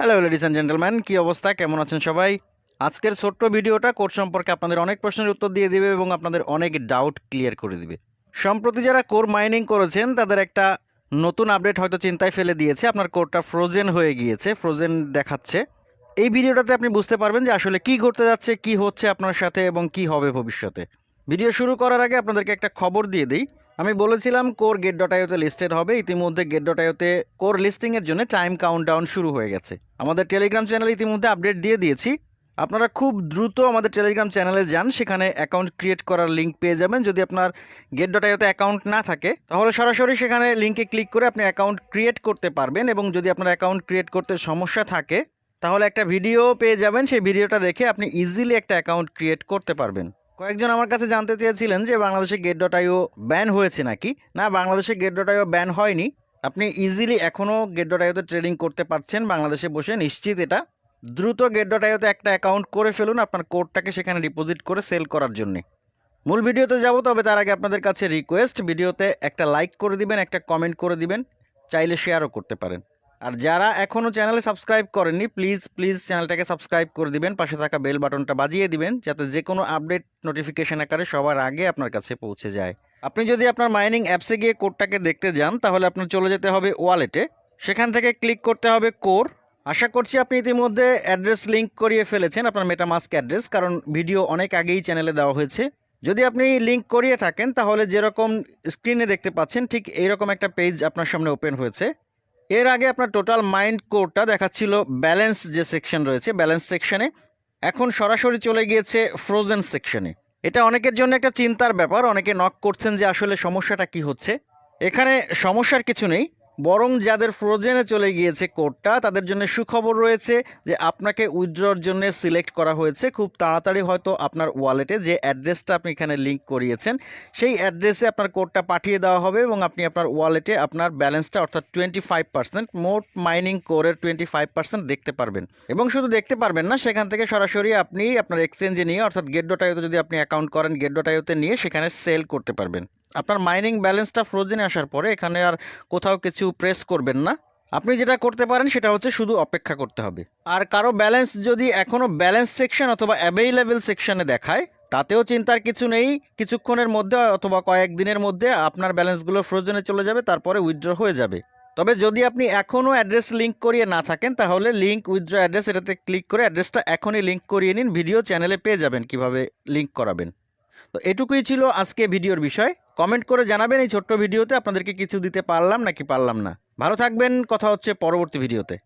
Hello ladies and gentleman কী অবস্থা? কেমন আছেন সবাই? আজকের ছোট্ট ভিডিওটা কোড সম্পর্কে আপনাদের অনেক প্রশ্নের উত্তর দিয়ে দিবে এবং আপনাদের অনেক ডাউট ক্লিয়ার করে দিবে। সম্প্রতি যারা কোর মাইনিং করেছেন, তাদের একটা নতুন আপডেট হয়তো চিন্তায় ফেলে দিয়েছে। আপনার কোরটা ফ্রোজেন হয়ে গিয়েছে ফ্রোজেন দেখাচ্ছে। এই ভিডিওটাতে আপনি বুঝতে পারবেন যে আসলে কি ঘটতে যাচ্ছে, কি হচ্ছে আপনার সাথে এবং কি হবে ভবিষ্যতে। ভিডিও শুরু করার আগে আপনাদেরকে একটা খবর দিয়ে দিই। আমি বলেছিলাম কোর গেট ডট আইওতে লিস্টেড হবে, ইতিমধ্যে গেট ডট আইওতে কোর লিস্টিংয়ের জন্য টাইম কাউন্টডাউন শুরু হয়ে গেছে। আমাদের টেলিগ্রাম চ্যানেলে ইতিমধ্যে আপডেট দিয়ে দিয়েছি। আপনারা খুব দ্রুত আমাদের টেলিগ্রাম চ্যানেলে যান, সেখানে অ্যাকাউন্ট ক্রিয়েট করার লিঙ্ক পেয়ে যাবেন। যদি আপনার গেট ডট আইওতে অ্যাকাউন্ট না থাকে, তাহলে সরাসরি সেখানে লিঙ্কে ক্লিক করে আপনি অ্যাকাউন্ট ক্রিয়েট করতে পারবেন এবং যদি আপনার অ্যাকাউন্ট ক্রিয়েট করতে সমস্যা থাকে, তাহলে একটা ভিডিও পেয়ে যাবেন। সেই ভিডিওটা দেখে আপনি ইজিলি একটা অ্যাকাউন্ট ক্রিয়েট করতে পারবেন। কয়েকজন আমার কাছে জানতে চেয়েছিলেন যে বাংলাদেশে গেট ডট আইও ব্যান হয়েছে নাকি? না, বাংলাদেশে গেট ডট আইও ব্যান হয়নি। আপনি ইজিলি এখনও গেট ডট আইওতে ট্রেডিং করতে পারছেন, বাংলাদেশে বসে নিশ্চিত এটা। দ্রুত গেট ডট আইওতে একটা অ্যাকাউন্ট করে ফেলুন আপনার কোডটাকে সেখানে ডিপোজিট করে সেল করার জন্যে। মূল ভিডিওতে যাব, তবে তার আগে আপনাদের কাছে রিকোয়েস্ট ভিডিওতে একটা লাইক করে দিবেন, একটা কমেন্ট করে দিবেন, চাইলে শেয়ারও করতে পারেন। আর যারা এখনও চ্যানেলে সাবস্ক্রাইব করেননি, প্লিজ প্লিজ চ্যানেলটাকে সাবস্ক্রাইব করে দিবেন, পাশে থাকা বেল বাটনটা বাজিয়ে দিবেন, যাতে যে কোনো আপডেট নোটিফিকেশন আকারে সবার আগে আপনার কাছে পৌঁছে যায়। আপনি যদি আপনার মাইনিং অ্যাপসে গিয়ে কোডটাকে দেখতে যান, তাহলে আপনার চলে যেতে হবে ওয়ালেটে। সেখান থেকে ক্লিক করতে হবে কোর। আশা করছি আপনি ইতিমধ্যে অ্যাড্রেস লিঙ্ক করিয়ে ফেলেছেন, আপনার মেটামাস্ক অ্যাড্রেস, কারণ ভিডিও অনেক আগেই চ্যানেলে দেওয়া হয়েছে। যদি আপনি লিঙ্ক করিয়ে থাকেন, তাহলে যেরকম স্ক্রিনে দেখতে পাচ্ছেন, ঠিক এইরকম একটা পেজ আপনার সামনে ওপেন হয়েছে। এর আগে আপনার টোটাল মাইন্ড কোডটা দেখাচ্ছিল ব্যালেন্স যে সেকশন রয়েছে ব্যালেন্স সেকশনে এখন সরাসরি চলে গিয়েছে ফ্রোজেন সেকশনে এটা অনেকের জন্য একটা চিন্তার ব্যাপার, অনেকে নক করছেন যে আসলে সমস্যাটা কি হচ্ছে। এখানে সমস্যার কিছু নেই। বরং যাদের ফ্রোজেনে চলে গিয়েছে কোডটা, তাদের জন্য সুখবর রয়েছে যে আপনাকে উইথড্রর জন্য সিলেক্ট করা হয়েছে। খুব তাড়াতাড়ি হয়তো আপনার ওয়ালেটে যে অ্যাড্রেসটা আপনি এখানে লিঙ্ক করিয়েছেন, সেই অ্যাড্রেসে আপনার কোডটা পাঠিয়ে দেওয়া হবে এবং আপনি আপনার ওয়ালেটে আপনার ব্যালেন্সটা অর্থাৎ টোয়েন্টি ফাইভ পার্সেন্ট, মোট মাইনিং কোরের টোয়েন্টি ফাইভ পার্সেন্ট দেখতে পারবেন। এবং শুধু দেখতে পারবেন না, সেখান থেকে সরাসরি আপনি আপনার এক্সচেঞ্জে নিয়ে, অর্থাৎ গেট ডট আইওতে যদি আপনি অ্যাকাউন্ট করেন গেট ডট আইওতে নিয়ে সেখানে সেল করতে পারবেন। আপনার মাইনিং ব্যালেন্সটা ফ্রোজেনে আসার পরে এখানে আর কোথাও কিছু প্রেস করবেন না। আপনি যেটা করতে পারেন সেটা হচ্ছে শুধু অপেক্ষা করতে হবে। আর কারও ব্যালেন্স যদি এখনও ব্যালেন্স সেকশন অথবা অ্যাভেইলেবল সেকশনে দেখায়, তাতেও চিন্তার কিছু নেই। কিছুক্ষণের মধ্যে অথবা কয়েকদিনের মধ্যে আপনার ব্যালেন্সগুলো ফ্রোজেনে চলে যাবে, তারপরে উইথড্র হয়ে যাবে। তবে যদি আপনি এখনও অ্যাড্রেস লিঙ্ক করিয়ে না থাকেন, তাহলে লিঙ্ক উইথড্র অ্যাড্রেস এটাতে ক্লিক করে অ্যাড্রেসটা এখনই লিঙ্ক করিয়ে নিন। ভিডিও চ্যানেলে পেয়ে যাবেন কীভাবে লিঙ্ক করাবেন। তো এটুকুই ছিল আজকে ভিডিওর বিষয়। কমেন্ট করে জানাবেন এই ছোট্ট ভিডিওতে আপনাদেরকে কিছু দিতে পারলাম নাকি পারলাম না। ভালো থাকবেন, কথা হচ্ছে পরবর্তী ভিডিওতে।